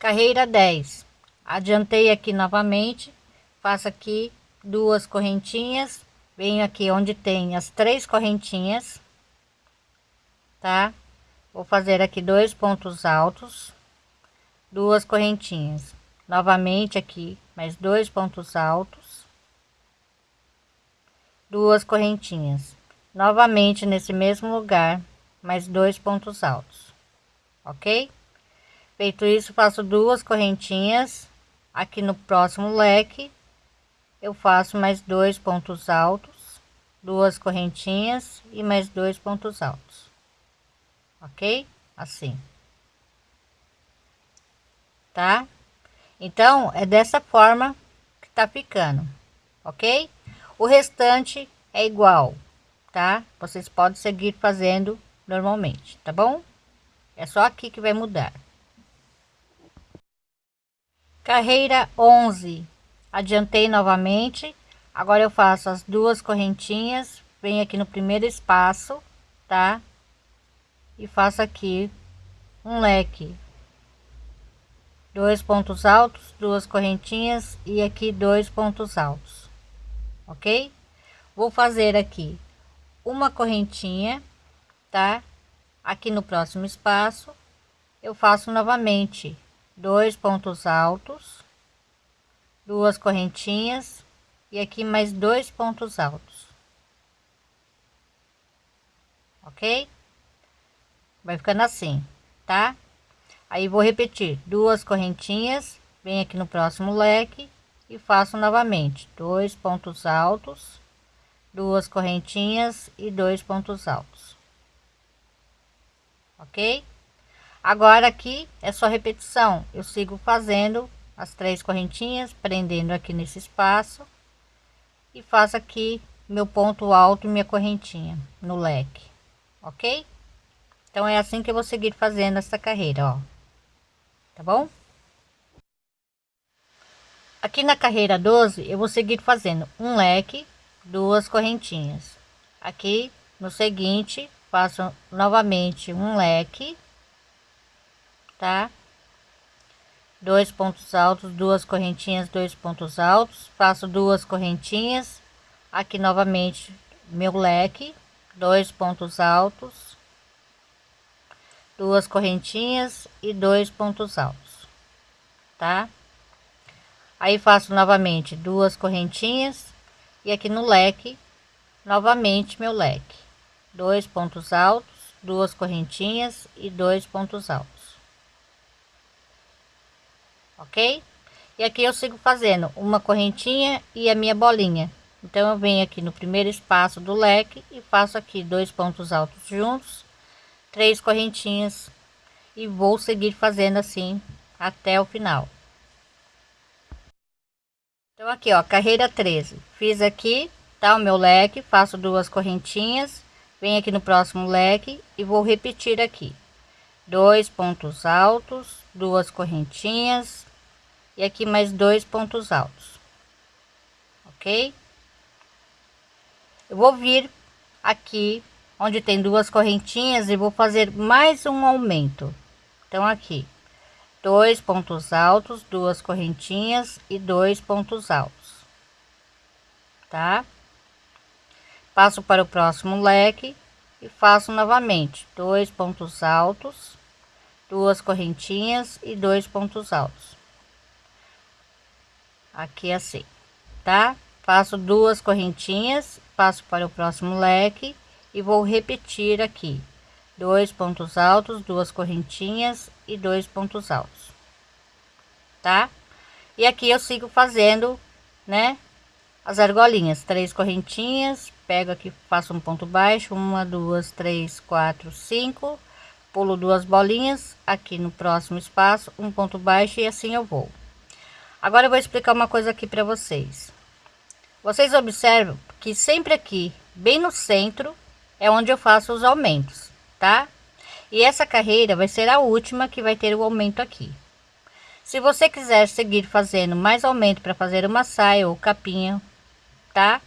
carreira 10 adiantei aqui novamente faço aqui duas correntinhas venho aqui onde tem as três correntinhas tá? Vou fazer aqui dois pontos altos duas correntinhas. Novamente aqui mais dois pontos altos duas correntinhas. Novamente nesse mesmo lugar mais dois pontos altos ok feito isso faço duas correntinhas aqui no próximo leque. Eu faço mais dois pontos altos duas correntinhas e mais dois pontos altos. Ok? Assim. Tá? Então é dessa forma que tá ficando. Ok? O restante é igual tá? Vocês podem seguir fazendo normalmente tá bom? É só aqui que vai mudar carreira 11 adiantei novamente. Agora eu faço as duas correntinhas. Venho aqui no primeiro espaço tá? E faço aqui um leque. Dois pontos altos duas correntinhas e aqui dois pontos altos ok? Vou fazer aqui uma correntinha tá? Aqui no próximo espaço eu faço novamente dois pontos altos duas correntinhas e aqui mais dois pontos altos. Ok? Vai ficando assim tá? Aí vou repetir duas correntinhas vem aqui no próximo leque e faço novamente dois pontos altos duas correntinhas e dois pontos altos. Ok agora aqui é só repetição. Eu sigo fazendo as três correntinhas prendendo aqui nesse espaço e faço aqui meu ponto alto e minha correntinha no leque ok? Então é assim que eu vou seguir fazendo essa carreira ó. Tá bom? Aqui na carreira 12 eu vou seguir fazendo um leque duas correntinhas. Aqui no seguinte faço novamente um leque tá? Dois pontos altos duas correntinhas dois pontos altos. Faço duas correntinhas. Aqui novamente meu leque dois pontos altos duas correntinhas e dois pontos altos tá? Aí faço novamente duas correntinhas e aqui no leque novamente meu leque. Dois pontos altos duas correntinhas e dois pontos altos ok? E aqui eu sigo fazendo uma correntinha e a minha bolinha. Então eu venho aqui no primeiro espaço do leque e faço aqui dois pontos altos juntos três correntinhas e vou seguir fazendo assim até o final. Então aqui ó carreira 13 fiz aqui tá o meu leque faço duas correntinhas venho aqui no próximo leque e vou repetir aqui. Dois pontos altos duas correntinhas e aqui mais dois pontos altos ok? Eu vou vir aqui onde tem duas correntinhas e vou fazer mais um aumento. Então aqui dois pontos altos duas correntinhas e dois pontos altos tá? Passo para o próximo leque e faço novamente dois pontos altos duas correntinhas e dois pontos altos aqui assim tá? Faço duas correntinhas passo para o próximo leque e vou repetir aqui. Dois pontos altos duas correntinhas e dois pontos altos tá? E aqui eu sigo fazendo né as argolinhas. Três correntinhas pego aqui faço um ponto baixo uma duas três quatro cinco pulo duas bolinhas aqui no próximo espaço um ponto baixo e assim eu vou agora eu vou explicar uma coisa aqui para vocês vocês observam que sempre aqui bem no centro é onde eu faço os aumentos tá e essa carreira vai ser a última que vai ter o aumento aqui se você quiser seguir fazendo mais aumento para fazer uma saia ou capinha tá?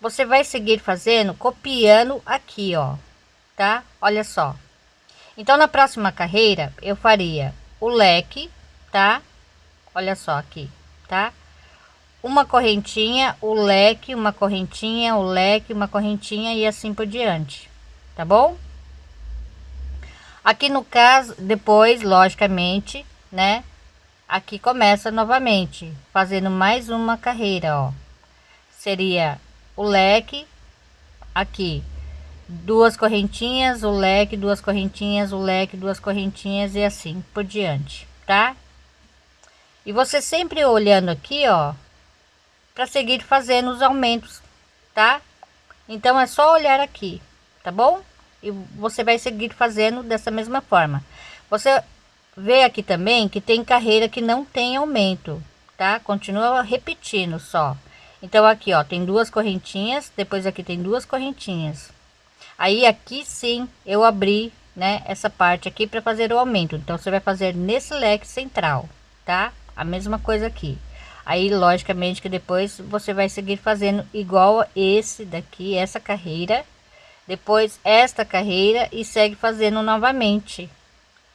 Você vai seguir fazendo, copiando aqui, ó, tá? Olha só. Então, na próxima carreira, eu faria o leque, tá? Olha só aqui, tá? Uma correntinha, o leque, uma correntinha, o leque, uma correntinha e assim por diante, tá bom? Aqui no caso, depois, logicamente, né? Aqui começa novamente, fazendo mais uma carreira, ó. Seria o leque, aqui, duas correntinhas, o leque, duas correntinhas, o leque, duas correntinhas e assim por diante, tá? E você sempre olhando aqui, ó, para seguir fazendo os aumentos, tá? Então é só olhar aqui, tá bom? E você vai seguir fazendo dessa mesma forma. Você vê aqui também que tem carreira que não tem aumento, tá? Continua repetindo só. Então aqui, ó, tem duas correntinhas, depois aqui tem duas correntinhas. Aí aqui sim eu abri, né, essa parte aqui para fazer o aumento. Então você vai fazer nesse leque central, tá? A mesma coisa aqui. Aí logicamente que depois você vai seguir fazendo igual esse daqui, essa carreira, depois esta carreira e segue fazendo novamente,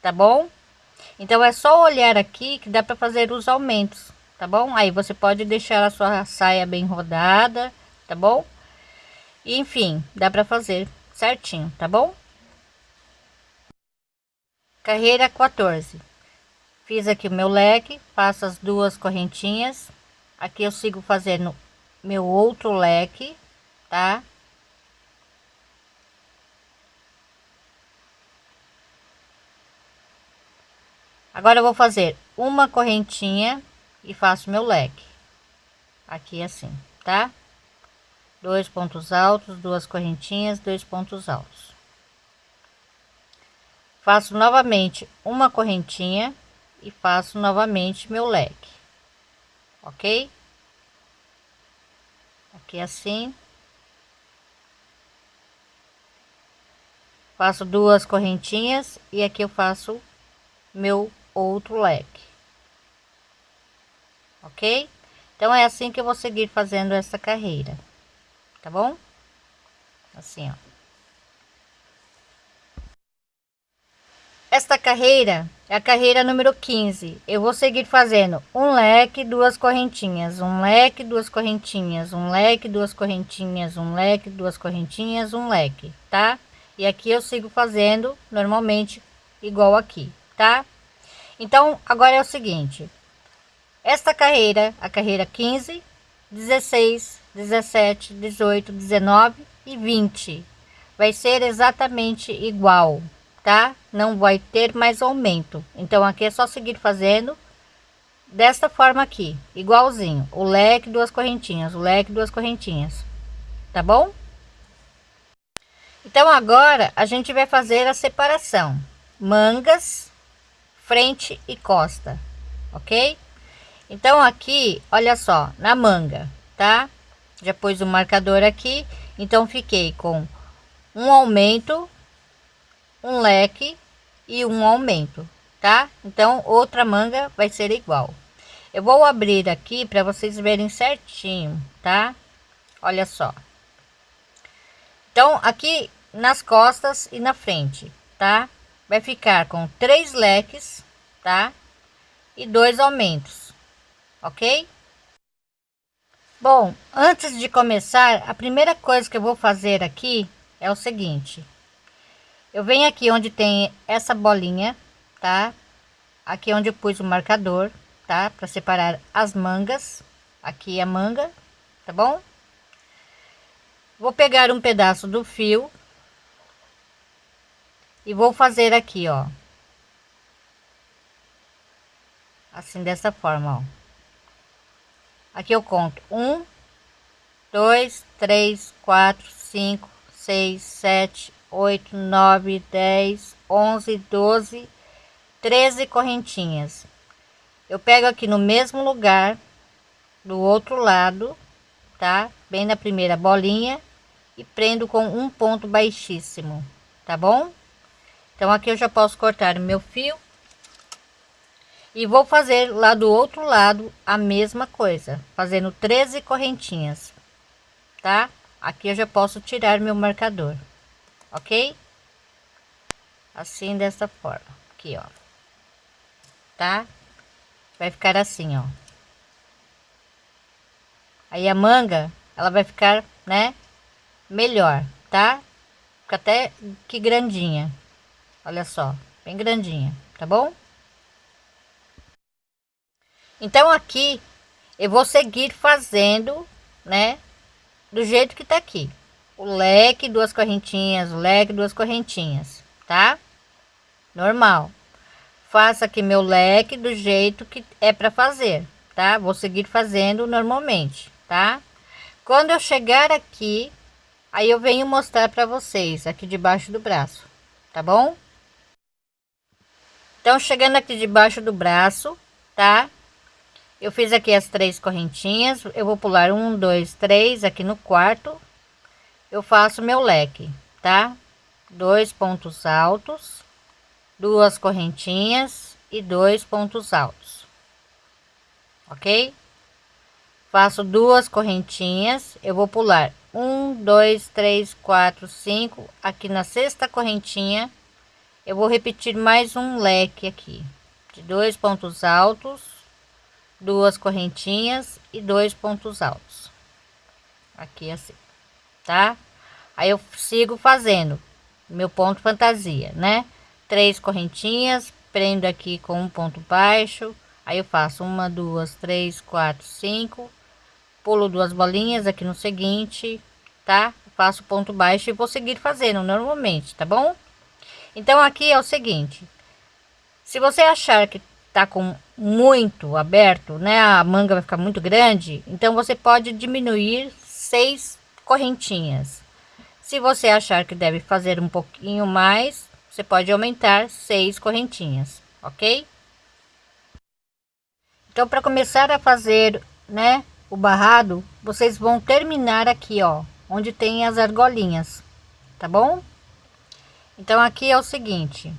tá bom? Então é só olhar aqui que dá para fazer os aumentos tá bom? Aí você pode deixar a sua saia bem rodada, tá bom? Enfim, dá para fazer certinho, tá bom? Carreira 14. Fiz aqui o meu leque, faço as duas correntinhas. Aqui eu sigo fazendo meu outro leque, tá? Agora eu vou fazer uma correntinha e faço meu leque aqui assim tá dois pontos altos duas correntinhas dois pontos altos faço novamente uma correntinha e faço novamente meu leque ok aqui assim faço duas correntinhas e aqui eu faço meu outro leque ok? Então é assim que eu vou seguir fazendo essa carreira, tá bom? Assim, ó. Esta carreira é a carreira número 15. Eu vou seguir fazendo um leque, duas correntinhas, um leque, duas correntinhas, um leque, duas correntinhas, um leque, duas correntinhas, um leque, tá? E aqui eu sigo fazendo normalmente igual aqui, tá? Então, agora é o seguinte, esta carreira, a carreira 15, 16, 17, 18, 19 e 20 vai ser exatamente igual, tá? Não vai ter mais aumento. Então aqui é só seguir fazendo desta forma aqui, igualzinho. O leque, duas correntinhas, o leque, duas correntinhas. Tá bom? Então agora a gente vai fazer a separação. Mangas, frente e costa, ok? Então aqui, olha só, na manga, tá? Já pus o marcador aqui, então fiquei com um aumento, um leque e um aumento, tá? Então outra manga vai ser igual. Eu vou abrir aqui para vocês verem certinho, tá? Olha só. Então aqui nas costas e na frente, tá? Vai ficar com três leques, tá? E dois aumentos ok? Bom, antes de começar, a primeira coisa que eu vou fazer aqui é o seguinte. Eu venho aqui onde tem essa bolinha, tá? Aqui onde eu pus o marcador, tá? Para separar as mangas. Aqui a manga, tá bom? Vou pegar um pedaço do fio e vou fazer aqui, ó. Assim, dessa forma, ó. Aqui eu conto um, dois, três, quatro, cinco, seis, sete, oito, nove, dez, onze, doze, treze correntinhas. Eu pego aqui no mesmo lugar, do outro lado, tá? Bem na primeira bolinha e prendo com um ponto baixíssimo, tá bom? Então aqui eu já posso cortar o meu fio e vou fazer lá do outro lado a mesma coisa fazendo 13 correntinhas tá aqui eu já posso tirar meu marcador ok assim dessa forma aqui ó tá? Vai ficar assim, ó. Aí a manga, ela vai ficar, né, melhor, tá? Fica até que grandinha. Olha só, bem grandinha, tá bom? Então aqui eu vou seguir fazendo, né, do jeito que tá aqui. O leque, duas correntinhas, o leque, duas correntinhas, tá? Normal. Faça aqui meu leque do jeito que é para fazer, tá? Vou seguir fazendo normalmente, tá? Quando eu chegar aqui, aí eu venho mostrar para vocês aqui debaixo do braço, tá bom? Então, chegando aqui debaixo do braço, tá? Eu fiz aqui as três correntinhas, eu vou pular um, dois, três aqui no quarto. Eu faço meu leque, tá? Dois pontos altos, duas correntinhas e dois pontos altos. Ok? Faço duas correntinhas, eu vou pular um, dois, três, quatro, cinco. Aqui na sexta correntinha, eu vou repetir mais um leque aqui de dois pontos altos duas correntinhas e dois pontos altos aqui assim tá? Aí eu sigo fazendo meu ponto fantasia né? Três correntinhas prendo aqui com um ponto baixo aí eu faço uma duas três quatro cinco pulo duas bolinhas aqui no seguinte tá? Faço ponto baixo e vou seguir fazendo normalmente tá bom? Então aqui é o seguinte se você achar que tá com muito aberto, né? A manga vai ficar muito grande, então você pode diminuir seis correntinhas. Se você achar que deve fazer um pouquinho mais, você pode aumentar seis correntinhas, ok? Então, para começar a fazer, né, o barrado, vocês vão terminar aqui, ó, onde tem as argolinhas, tá bom? Então, aqui é o seguinte,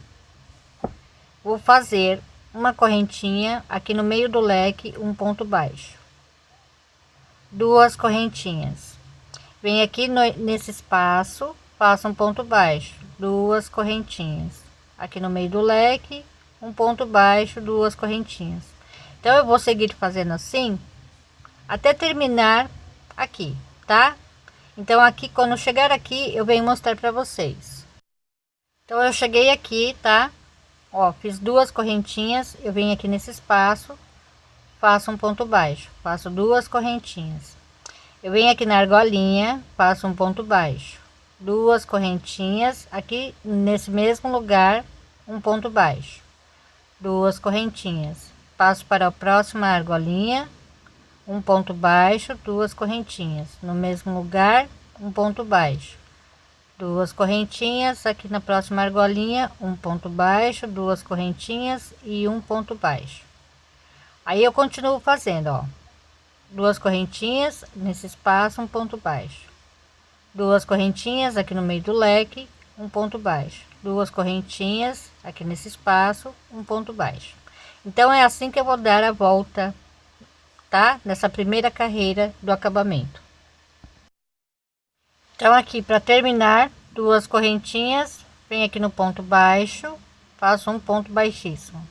vou fazer uma correntinha aqui no meio do leque um ponto baixo duas correntinhas vem aqui no, nesse espaço faça um ponto baixo duas correntinhas. Aqui no meio do leque um ponto baixo duas correntinhas. Então eu vou seguir fazendo assim até terminar aqui tá? Então aqui quando chegar aqui eu venho mostrar para vocês. Então eu cheguei aqui tá? Ó fiz duas correntinhas eu venho aqui nesse espaço faço um ponto baixo faço duas correntinhas eu venho aqui na argolinha faço um ponto baixo. Duas correntinhas aqui nesse mesmo lugar um ponto baixo. Duas correntinhas. Passo para a próxima argolinha um ponto baixo duas correntinhas. No mesmo lugar um ponto baixo. Duas correntinhas aqui na próxima argolinha um ponto baixo duas correntinhas e um ponto baixo. Aí eu continuo fazendo ó duas correntinhas nesse espaço um ponto baixo. Duas correntinhas aqui no meio do leque um ponto baixo. Duas correntinhas aqui nesse espaço um ponto baixo. Então é assim que eu vou dar a volta tá? Nessa primeira carreira do acabamento. Então aqui para terminar duas correntinhas vem aqui no ponto baixo faço um ponto baixíssimo.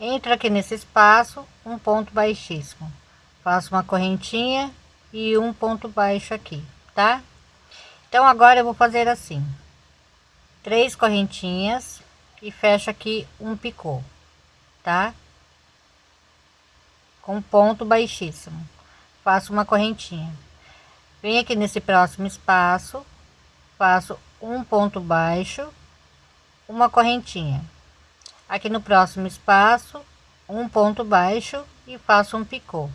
Entra aqui nesse espaço um ponto baixíssimo faço uma correntinha e um ponto baixo aqui tá? Então agora eu vou fazer assim. Três correntinhas e fecho aqui um picô tá? Com ponto baixíssimo. Faço uma correntinha. Vem aqui nesse próximo espaço, faço um ponto baixo, uma correntinha. Aqui no próximo espaço, um ponto baixo e faço um picô.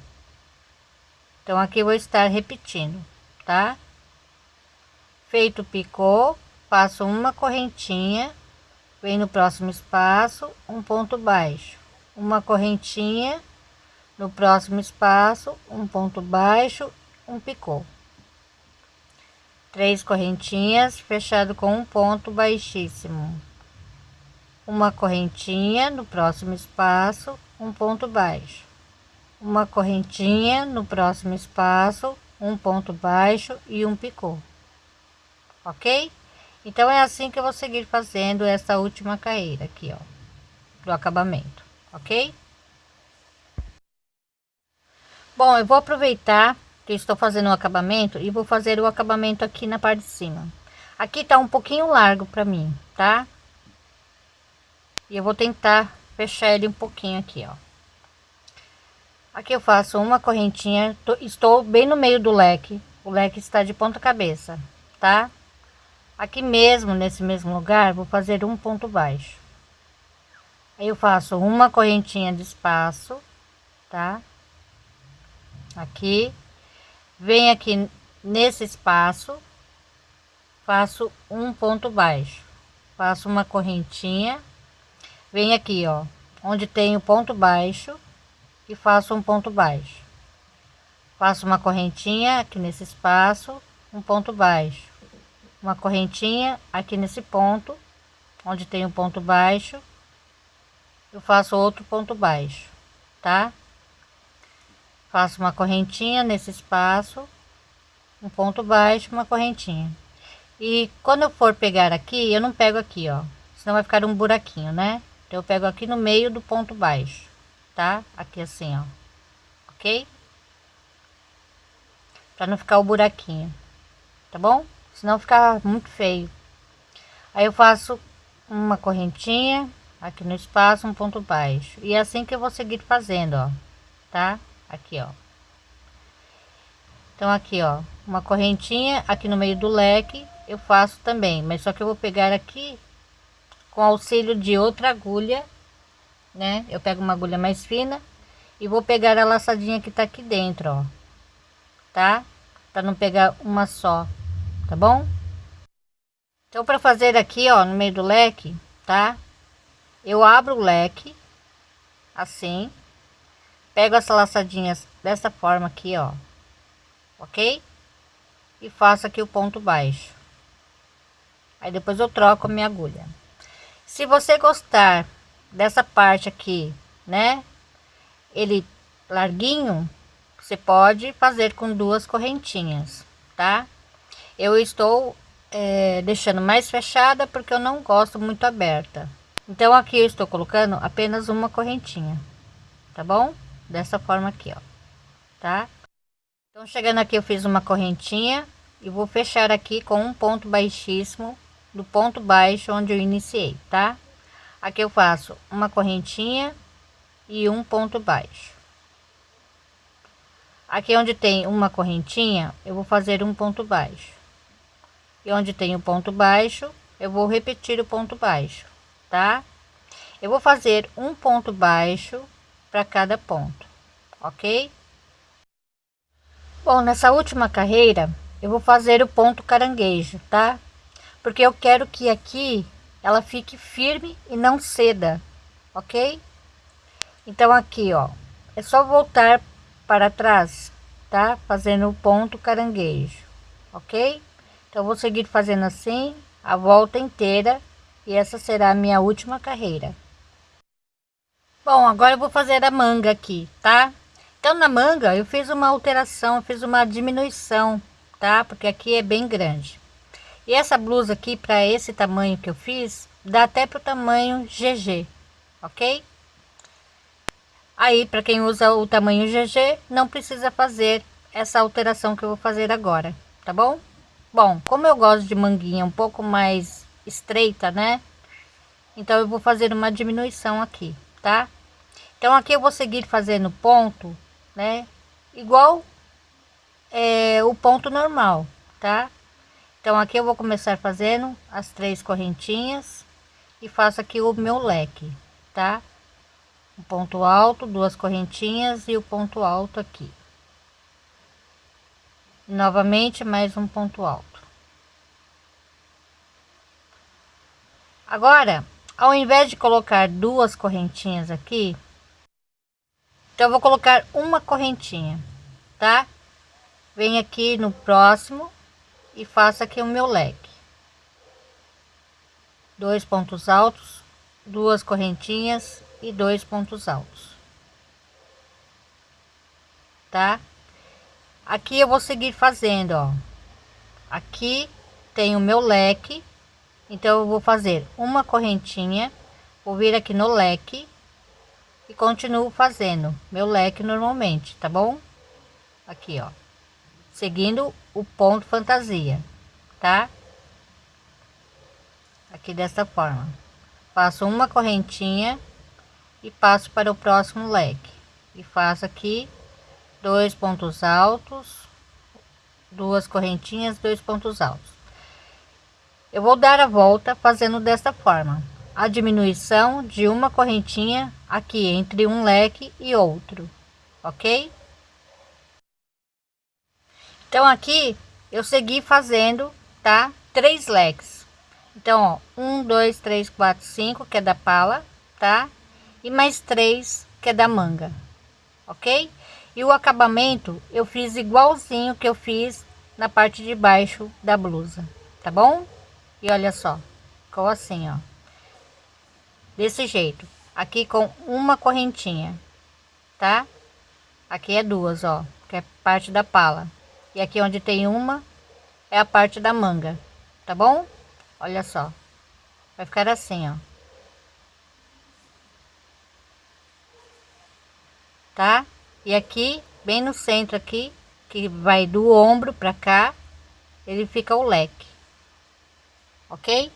Então aqui vou estar repetindo, tá? Feito o picô, faço uma correntinha, vem no próximo espaço, um ponto baixo, uma correntinha, no próximo espaço, um ponto baixo, um picô. Três correntinhas fechado com um ponto baixíssimo. Uma correntinha no próximo espaço um ponto baixo uma correntinha no próximo espaço um ponto baixo e um picô ok então é assim que eu vou seguir fazendo essa última carreira aqui ó do acabamento ok? Bom, eu vou aproveitar que estou fazendo o acabamento e vou fazer o acabamento aqui na parte de cima. Aqui tá um pouquinho largo para mim, tá? E eu vou tentar fechar ele um pouquinho aqui, ó. Aqui eu faço uma correntinha, tô, estou bem no meio do leque. O leque está de ponta cabeça, tá? Aqui mesmo, nesse mesmo lugar, vou fazer um ponto baixo. Aí eu faço uma correntinha de espaço, tá? Aqui. Vem aqui nesse espaço, faço um ponto baixo. Faço uma correntinha. Vem aqui, ó, onde tem o ponto baixo e faço um ponto baixo. Faço uma correntinha aqui nesse espaço, um ponto baixo. Uma correntinha aqui nesse ponto onde tem um ponto baixo eu faço outro ponto baixo tá? Faço uma correntinha nesse espaço um ponto baixo uma correntinha. E quando eu for pegar aqui eu não pego aqui ó senão vai ficar um buraquinho né? Então eu pego aqui no meio do ponto baixo tá aqui assim ó ok para não ficar o buraquinho tá bom senão fica muito feio. Aí eu faço uma correntinha aqui no espaço, um ponto baixo. E é assim que eu vou seguir fazendo, ó, tá? Aqui, ó. Então aqui, ó, uma correntinha aqui no meio do leque, eu faço também, mas só que eu vou pegar aqui com auxílio de outra agulha, né? Eu pego uma agulha mais fina e vou pegar a laçadinha que tá aqui dentro, ó. Tá? Para não pegar uma só tá bom? Então, para fazer aqui, ó, no meio do leque, tá? Eu abro o leque, assim, pego as laçadinhas dessa forma aqui, ó, ok? E faço aqui o ponto baixo. Aí depois eu troco a minha agulha. Se você gostar dessa parte aqui, né? Ele larguinho, você pode fazer com duas correntinhas, tá? eu estou é, deixando mais fechada porque eu não gosto muito aberta então aqui eu estou colocando apenas uma correntinha tá bom dessa forma aqui ó tá então chegando aqui eu fiz uma correntinha e vou fechar aqui com um ponto baixíssimo do ponto baixo onde eu iniciei tá aqui eu faço uma correntinha e um ponto baixo. Aqui onde tem uma correntinha eu vou fazer um ponto baixo. E onde tem o ponto baixo eu vou repetir o ponto baixo tá? Eu vou fazer um ponto baixo para cada ponto ok? Bom nessa última carreira eu vou fazer o ponto caranguejo tá? Porque eu quero que aqui ela fique firme e não ceda ok então aqui ó é só voltar para trás tá fazendo o ponto caranguejo ok então vou seguir fazendo assim a volta inteira e essa será a minha última carreira. Bom, agora eu vou fazer a manga aqui, tá? Então na manga eu fiz uma alteração, fiz uma diminuição, tá? Porque aqui é bem grande. E essa blusa aqui para esse tamanho que eu fiz, dá até para o tamanho GG, ok? Aí para quem usa o tamanho GG, não precisa fazer essa alteração que eu vou fazer agora, tá bom? Bom, como eu gosto de manguinha um pouco mais estreita, né? Então eu vou fazer uma diminuição aqui, tá? Então aqui eu vou seguir fazendo ponto, né? Igual é, o ponto normal, tá? Então aqui eu vou começar fazendo as três correntinhas e faço aqui o meu leque, tá? Um ponto alto, duas correntinhas e o ponto alto aqui. Novamente mais um ponto alto. Agora ao invés de colocar duas correntinhas aqui então eu vou colocar uma correntinha tá? Vem aqui no próximo e faço aqui o meu leque. Dois pontos altos duas correntinhas e dois pontos altos. Tá? Aqui eu vou seguir fazendo ó. Aqui tem o meu leque então eu vou fazer uma correntinha vou vir aqui no leque e continuo fazendo meu leque normalmente, tá bom? Aqui, ó, seguindo o ponto fantasia, tá? Aqui dessa forma. Faço uma correntinha e passo para o próximo leque. E faço aqui dois pontos altos, duas correntinhas, dois pontos altos. Eu vou dar a volta fazendo desta forma a diminuição de uma correntinha aqui entre um leque e outro, ok? Então aqui eu segui fazendo, tá? Três leques. Então, ó, um, dois, três, quatro, cinco, que é da pala, tá? E mais três, que é da manga, ok? E o acabamento eu fiz igualzinho que eu fiz na parte de baixo da blusa, tá bom? E olha só, ficou assim, ó desse jeito aqui com uma correntinha tá aqui é duas ó que é parte da pala e aqui onde tem uma é a parte da manga tá bom? Olha só. Vai ficar assim ó. Tá? E aqui bem no centro aqui que vai do ombro para cá ele fica o leque. Ok